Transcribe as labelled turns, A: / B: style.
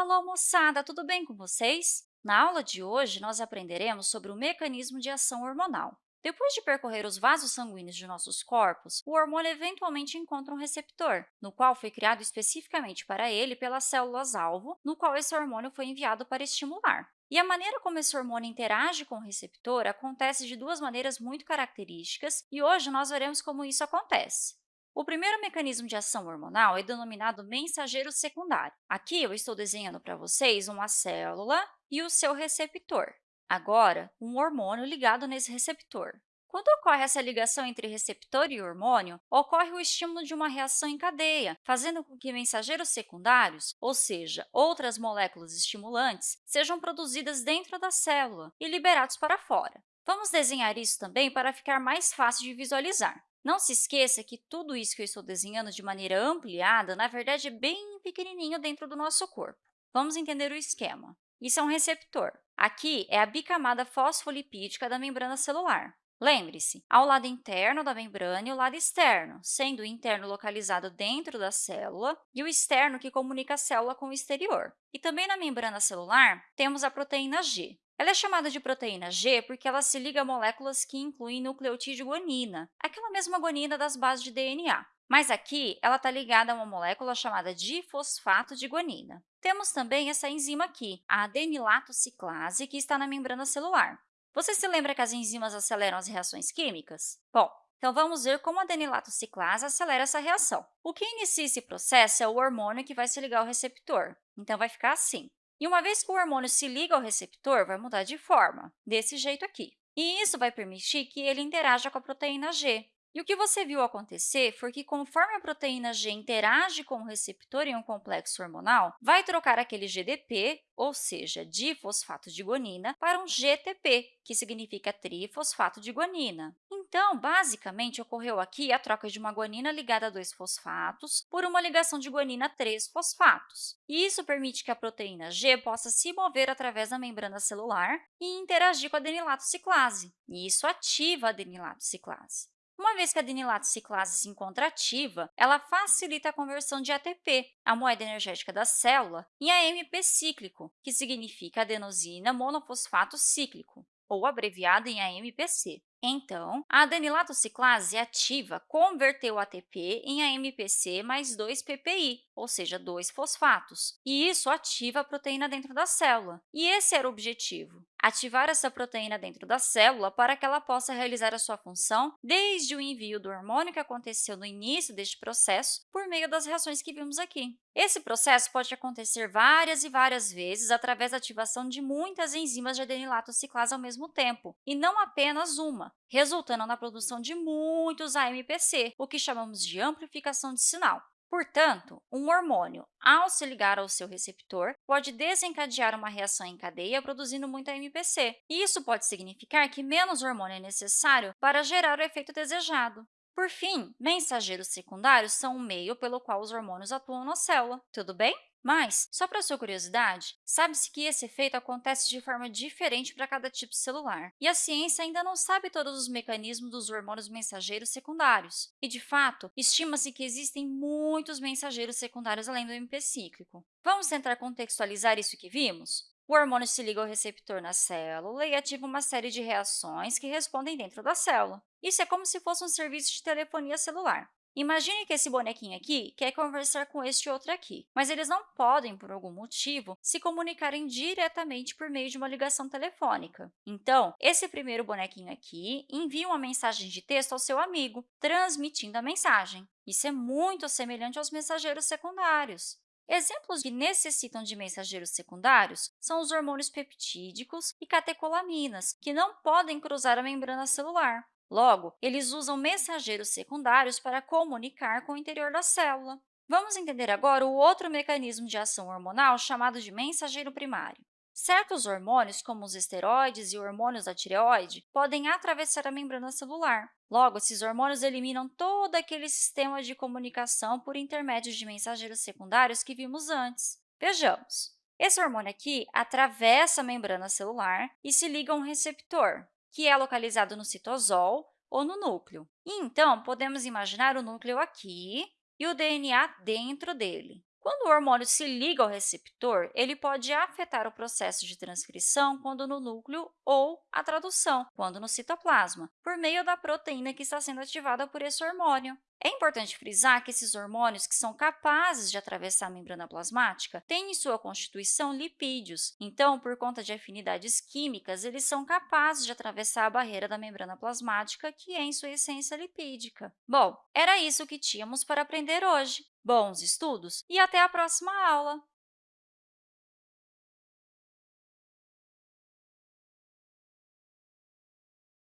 A: alô, moçada! Tudo bem com vocês? Na aula de hoje, nós aprenderemos sobre o mecanismo de ação hormonal. Depois de percorrer os vasos sanguíneos de nossos corpos, o hormônio eventualmente encontra um receptor, no qual foi criado especificamente para ele pelas células-alvo, no qual esse hormônio foi enviado para estimular. E a maneira como esse hormônio interage com o receptor acontece de duas maneiras muito características, e hoje nós veremos como isso acontece. O primeiro mecanismo de ação hormonal é denominado mensageiro secundário. Aqui eu estou desenhando para vocês uma célula e o seu receptor. Agora, um hormônio ligado nesse receptor. Quando ocorre essa ligação entre receptor e hormônio, ocorre o estímulo de uma reação em cadeia, fazendo com que mensageiros secundários, ou seja, outras moléculas estimulantes, sejam produzidas dentro da célula e liberados para fora. Vamos desenhar isso também para ficar mais fácil de visualizar. Não se esqueça que tudo isso que eu estou desenhando de maneira ampliada, na verdade, é bem pequenininho dentro do nosso corpo. Vamos entender o esquema. Isso é um receptor. Aqui é a bicamada fosfolipídica da membrana celular. Lembre-se, há o lado interno da membrana e o lado externo, sendo o interno localizado dentro da célula e o externo que comunica a célula com o exterior. E também na membrana celular, temos a proteína G. Ela é chamada de proteína G porque ela se liga a moléculas que incluem nucleotídeo guanina, aquela mesma guanina das bases de DNA. Mas aqui, ela está ligada a uma molécula chamada difosfato de guanina. Temos também essa enzima aqui, a adenilato ciclase, que está na membrana celular. Você se lembra que as enzimas aceleram as reações químicas? Bom, então vamos ver como a adenilato ciclase acelera essa reação. O que inicia esse processo é o hormônio que vai se ligar ao receptor. Então, vai ficar assim. E uma vez que o hormônio se liga ao receptor, vai mudar de forma, desse jeito aqui. E isso vai permitir que ele interaja com a proteína G. E o que você viu acontecer foi que, conforme a proteína G interage com o receptor em um complexo hormonal, vai trocar aquele GDP, ou seja, difosfato de guanina, para um GTP, que significa trifosfato de guanina. Então, basicamente, ocorreu aqui a troca de uma guanina ligada a dois fosfatos por uma ligação de guanina a três fosfatos. E isso permite que a proteína G possa se mover através da membrana celular e interagir com a adenilato ciclase. E isso ativa a adenilato ciclase. Uma vez que a adenilato ciclase se encontra ativa, ela facilita a conversão de ATP, a moeda energética da célula, em AMP cíclico, que significa adenosina monofosfato cíclico, ou abreviado em AMPC. Então, a adenilato ciclase ativa converteu o ATP em AMPC mais 2 PPI, ou seja, dois fosfatos, e isso ativa a proteína dentro da célula. E esse era o objetivo, ativar essa proteína dentro da célula para que ela possa realizar a sua função desde o envio do hormônio que aconteceu no início deste processo por meio das reações que vimos aqui. Esse processo pode acontecer várias e várias vezes através da ativação de muitas enzimas de adenilato ciclase ao mesmo tempo, e não apenas uma, resultando na produção de muitos AMPC, o que chamamos de amplificação de sinal. Portanto, um hormônio, ao se ligar ao seu receptor, pode desencadear uma reação em cadeia produzindo muito AMPC. E isso pode significar que menos hormônio é necessário para gerar o efeito desejado. Por fim, mensageiros secundários são o meio pelo qual os hormônios atuam na célula. Tudo bem? Mas, só para sua curiosidade, sabe-se que esse efeito acontece de forma diferente para cada tipo celular, e a ciência ainda não sabe todos os mecanismos dos hormônios mensageiros secundários. E, de fato, estima-se que existem muitos mensageiros secundários além do MP cíclico. Vamos tentar contextualizar isso que vimos? O hormônio se liga ao receptor na célula e ativa uma série de reações que respondem dentro da célula. Isso é como se fosse um serviço de telefonia celular. Imagine que esse bonequinho aqui quer conversar com este outro aqui, mas eles não podem, por algum motivo, se comunicarem diretamente por meio de uma ligação telefônica. Então, esse primeiro bonequinho aqui envia uma mensagem de texto ao seu amigo, transmitindo a mensagem. Isso é muito semelhante aos mensageiros secundários. Exemplos que necessitam de mensageiros secundários são os hormônios peptídicos e catecolaminas, que não podem cruzar a membrana celular. Logo, eles usam mensageiros secundários para comunicar com o interior da célula. Vamos entender agora o outro mecanismo de ação hormonal chamado de mensageiro primário. Certos hormônios, como os esteroides e hormônios da tireoide, podem atravessar a membrana celular. Logo, esses hormônios eliminam todo aquele sistema de comunicação por intermédio de mensageiros secundários que vimos antes. Vejamos. Esse hormônio aqui atravessa a membrana celular e se liga a um receptor, que é localizado no citosol ou no núcleo. E, então, podemos imaginar o núcleo aqui e o DNA dentro dele. Quando o hormônio se liga ao receptor, ele pode afetar o processo de transcrição quando no núcleo ou a tradução, quando no citoplasma, por meio da proteína que está sendo ativada por esse hormônio. É importante frisar que esses hormônios que são capazes de atravessar a membrana plasmática têm em sua constituição lipídios. Então, por conta de afinidades químicas, eles são capazes de atravessar a barreira da membrana plasmática, que é, em sua essência, lipídica. Bom, era isso que tínhamos para aprender hoje. Bons estudos e até a próxima aula!